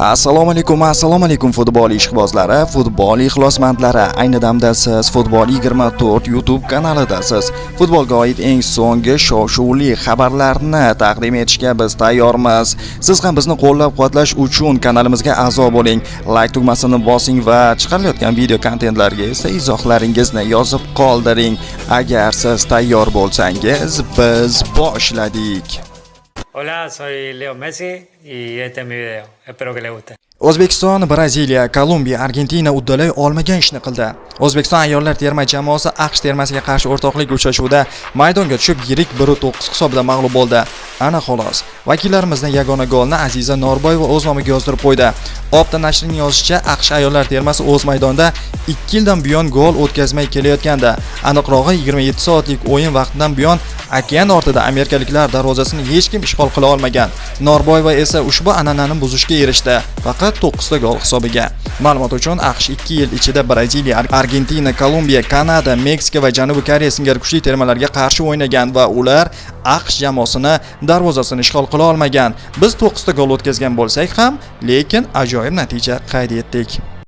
assalomu alaykum assalomu alaykum futbol ishqibozlari futbol ixlosmandlari. Ayni damda siz futbol 24 youtube kanalidasiz. Futbolga oid eng so'nggi shov shuvli xabarlarni taqdim etishga biz tayyormiz. Siz ham bizni qo'llab quvvatlash uchun kanalimizga a'zo bo'ling. Like tugmasini bosing va chiqarilayotgan video kontentlarga esa izohlaringizni yozib qoldiring. Agar siz tayyor bo'lsangiz biz boshladik. Hola, soy Leo Messi y este es mi video. Espero que les guste. o'zbekiston braziliya kolumbiya argentina uddalay olmagan ishni qildi o'zbekiston ayollar terma jamoasi aqsh termasiga qarshi o'rtoqlik uchrashuvida maydonga tushib yirik 1-9 hisobida mag'lub bo'ldi ana xolos Vakillarimizning yagona golni aziza norboyeva o'z nomiga yozdirib qo'ydi opta nashrining yozishicha aqsh ayollar termasi o'z maydonida 2 yildan buyon gol o'tkazmay kelayotgandi aniqrog'i 27 soatlik o'yin vaqtidan buyon okean ortida amerikaliklar darvozasini hech kim ishg'ol qila olmagan. Norboyeva esa ushbu an'anani buzishga erishdi faqat 9 ta gol hisobiga. Ma'lumot uchun aqsh 2 yil ichida braziliya argentina kolumbiya kanada meksika va janubiy koreya singari kuchli termalarga qarshi o'ynagan va ular aqsh jamoasini darvozasini ishg'ol qila olmagan. Biz 9 ta gol o'tkazgan bo'lsak ham lekin ajoyib natija qayd etdik.